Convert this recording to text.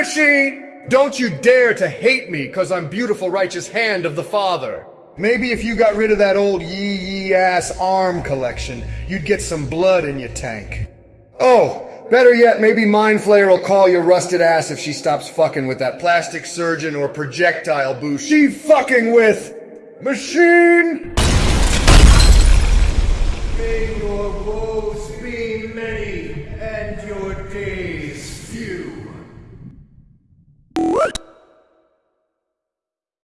machine! Don't you dare to hate me cause I'm beautiful righteous hand of the Father. Maybe if you got rid of that old yee yee ass arm collection, you'd get some blood in your tank. Oh, better yet, maybe Mind Flayer will call your rusted ass if she stops fucking with that plastic surgeon or projectile boo she fucking with. Machine! May your woes be many and your days.